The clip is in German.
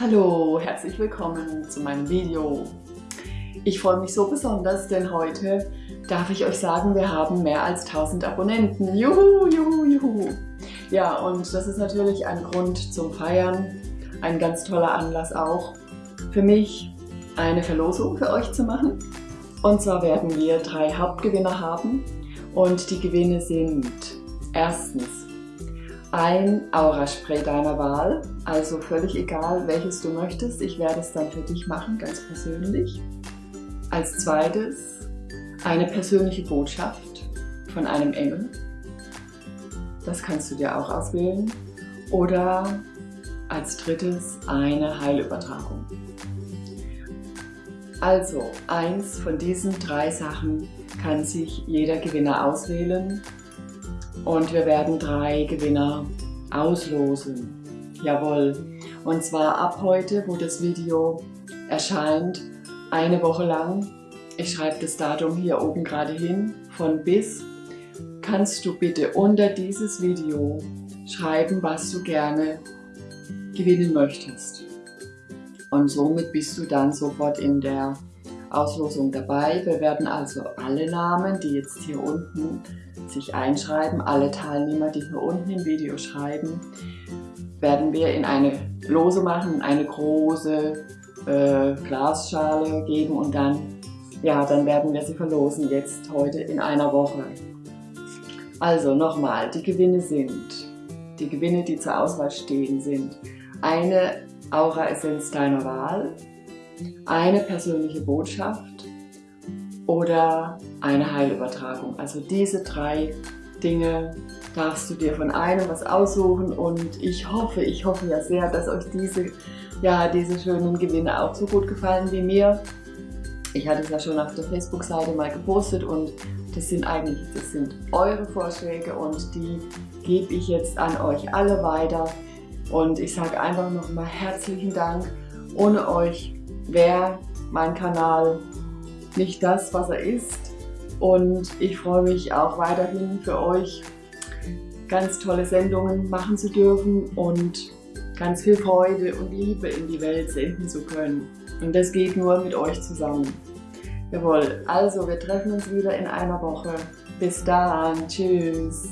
Hallo, herzlich willkommen zu meinem Video. Ich freue mich so besonders, denn heute darf ich euch sagen, wir haben mehr als 1000 Abonnenten. Juhu, juhu, juhu. Ja, und das ist natürlich ein Grund zum Feiern, ein ganz toller Anlass auch für mich, eine Verlosung für euch zu machen. Und zwar werden wir drei Hauptgewinner haben und die Gewinne sind erstens ein Aura-Spray deiner Wahl, also völlig egal, welches du möchtest. Ich werde es dann für dich machen, ganz persönlich. Als zweites eine persönliche Botschaft von einem Engel. Das kannst du dir auch auswählen. Oder als drittes eine Heilübertragung. Also, eins von diesen drei Sachen kann sich jeder Gewinner auswählen und wir werden drei Gewinner auslosen. Jawohl. Und zwar ab heute, wo das Video erscheint, eine Woche lang. Ich schreibe das Datum hier oben gerade hin, von bis. Kannst du bitte unter dieses Video schreiben, was du gerne gewinnen möchtest. Und somit bist du dann sofort in der Auslosung dabei. Wir werden also alle Namen, die jetzt hier unten sich einschreiben, alle Teilnehmer, die hier unten im Video schreiben, werden wir in eine Lose machen, eine große äh, Glasschale geben und dann, ja, dann werden wir sie verlosen, jetzt heute in einer Woche. Also nochmal, die Gewinne sind, die Gewinne, die zur Auswahl stehen, sind eine Aura-Essenz deiner Wahl, eine persönliche Botschaft oder eine Heilübertragung. Also diese drei Dinge darfst du dir von einem was aussuchen und ich hoffe, ich hoffe ja sehr, dass euch diese, ja, diese schönen Gewinne auch so gut gefallen wie mir. Ich hatte es ja schon auf der Facebook-Seite mal gepostet und das sind eigentlich, das sind eure Vorschläge und die gebe ich jetzt an euch alle weiter. Und ich sage einfach nochmal herzlichen Dank. Ohne euch wäre mein Kanal nicht das, was er ist. Und ich freue mich auch weiterhin für euch ganz tolle Sendungen machen zu dürfen und ganz viel Freude und Liebe in die Welt senden zu können. Und das geht nur mit euch zusammen. Jawohl, also wir treffen uns wieder in einer Woche. Bis dann, tschüss.